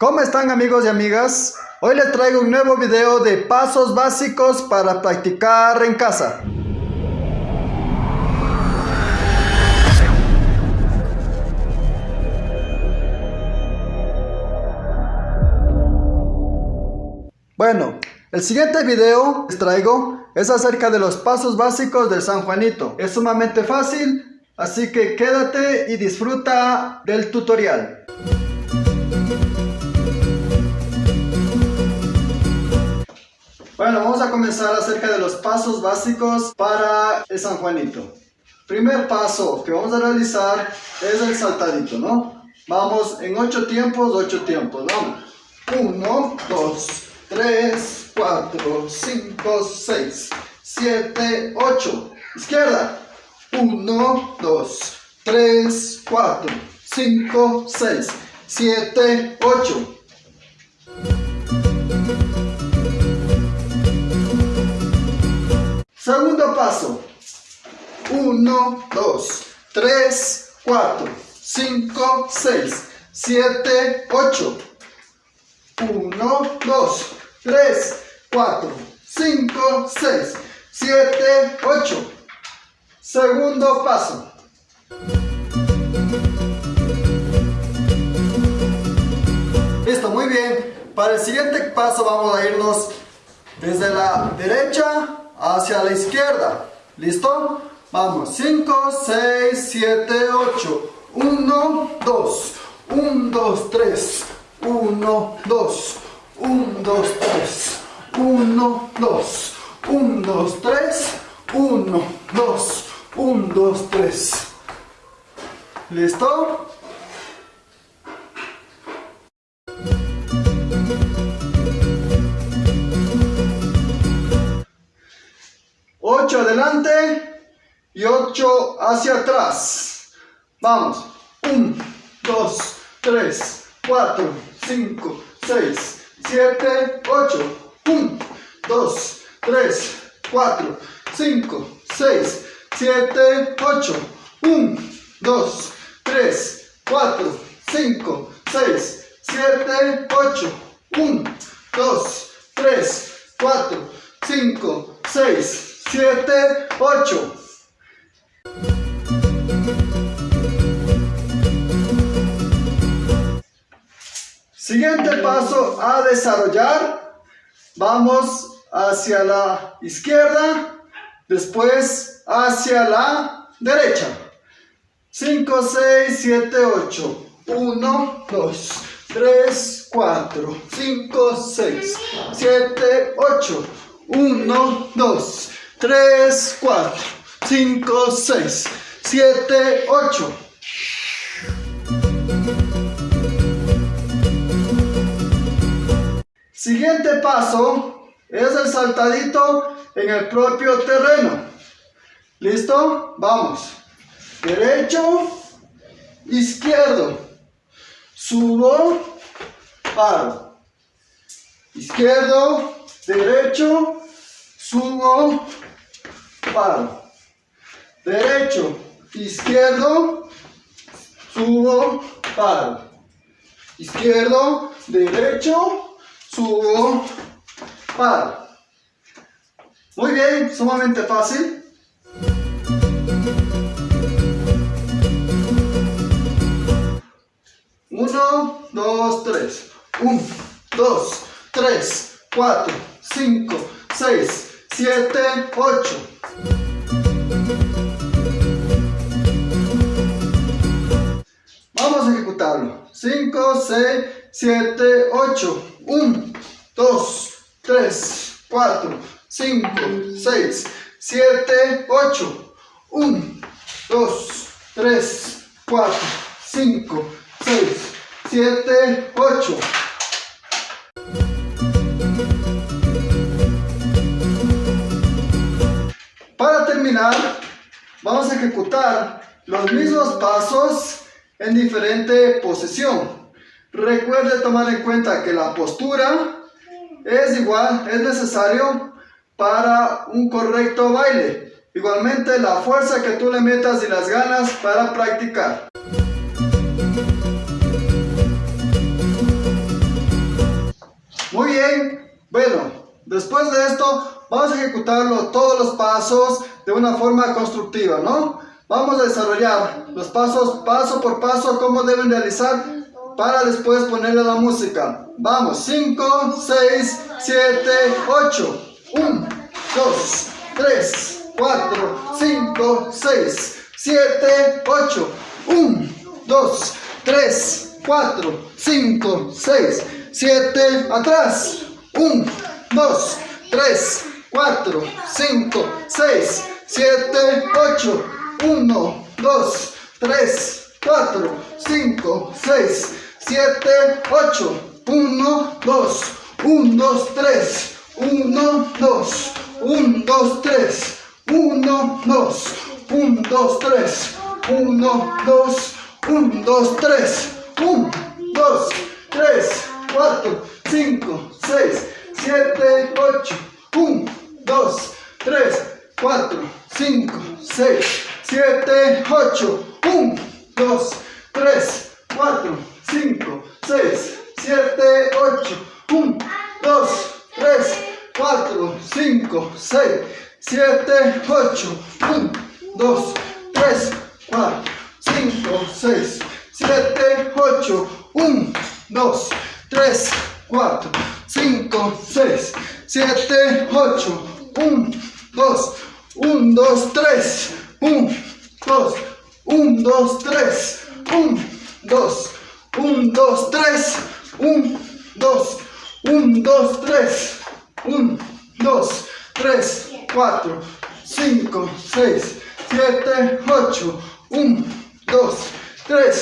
¿Cómo están amigos y amigas? Hoy les traigo un nuevo video de pasos básicos para practicar en casa. Bueno, el siguiente video les traigo es acerca de los pasos básicos del San Juanito. Es sumamente fácil, así que quédate y disfruta del tutorial. Bueno, vamos a comenzar acerca de los pasos básicos para el San Juanito. Primer paso que vamos a realizar es el saltadito, ¿no? Vamos en ocho tiempos, ocho tiempos, vamos. 1, 2, 3, 4, 5, 6, 7, 8. Izquierda. 1, 2, 3, 4, 5, 6, 7, 8. Segundo paso. 1, 2, 3, 4, 5, 6, 7, 8. 1, 2, 3, 4, 5, 6, 7, 8. Segundo paso. Listo, muy bien. Para el siguiente paso vamos a irnos desde la derecha hacia la izquierda. ¿Listo? Vamos. 5, 6, 7, 8. 1, 2. 1, 2, 3. 1, 2. 1, 2, 3, 1, 2, 1, 2, 3, 1, 2, 1, 2, 3. ¿Listo? Ocho adelante y ocho hacia atrás. Vamos. 1, 2, 3, 4, 5, 6, 7, 8, 1, 2, 3, 4, 5, 6, 7, 8, 1, 2, 3, 4, 5, 6, 7, 8, 1, 2, 3, 4, 5, 6, 7, 8. Siguiente paso a desarrollar. Vamos hacia la izquierda, después hacia la derecha. 5, 6, 7, 8. 1, 2, 3, 4, 5, 6, 7, 8. 1, 2, 3, 4, 5, 6, 7, 8. Siguiente paso es el saltadito en el propio terreno. ¿Listo? Vamos. Derecho, izquierdo. Subo, paro. Izquierdo, derecho, subo, paro. Derecho, izquierdo, subo, paro. Izquierdo, derecho, subo, paro. Muy bien, sumamente fácil. Uno, dos, tres. Un, dos, tres, cuatro, cinco, seis, siete, ocho. Ejecutarlo. Cinco, seis, siete, ocho. 1, 2, 3, 4, 5, 6, 7, 8. 1, 2, 3, 4, 5, 6, 7, 8. Para terminar, vamos a ejecutar los mismos pasos en diferente posición. Recuerde tomar en cuenta que la postura es igual, es necesario para un correcto baile. Igualmente la fuerza que tú le metas y las ganas para practicar. Muy bien, bueno, después de esto vamos a ejecutarlo todos los pasos de una forma constructiva, ¿no? Vamos a desarrollar los pasos paso por paso, cómo deben realizar para después ponerle la música. Vamos, 5, 6, 7, 8. 1, 2, 3, 4, 5, 6, 7, 8. 1, 2, 3, 4, 5, 6, 7, atrás. 1, 2, 3, 4, 5, 6, 7, 8. 1, 2, 3, 4, 5, 6, 7, 8. 1, 2, 1, 2, 3, 1, 2, 1, 2, 3, 1, 2, 1, 2, 3, 1, 2, 1, 2, 3, 1, 2, 3, 4, 5, 6, 7, 8, 1, 2, 3, 4, 5, 6, 7, 8, 1, 2, 3, 4, 5, 6, 7, 8, 1, 2, 3, 4, 5, 6, 7, 8, 1, 2, 3, 4, 5, 6, 7, 8, 1, 2, 3, 4, 5, 6, 7, 8, 1, 2, 1, 2, 3, 1, 2, 1, 2, 3, 1, 2, 1, 2, 3, 1, 2, 1, 2, 3, 1, 2, 3, 4, 5, 6, 7, 8, 1, 2, 3,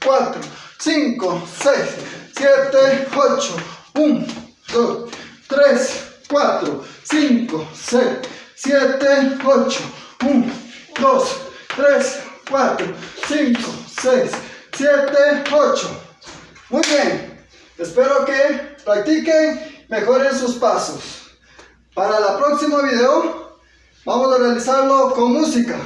4, 5, 6, 7, 8, 1, 2, 3, 4, 5, 6, 7, 8, 1, 2, 3, 4, 5, 6, 7, 8. Muy bien. Espero que practiquen, mejoren sus pasos. Para el próximo video vamos a realizarlo con música.